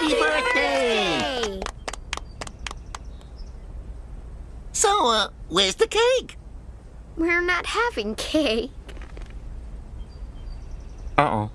Happy birthday! So, uh, where's the cake? We're not having cake. Uh-oh.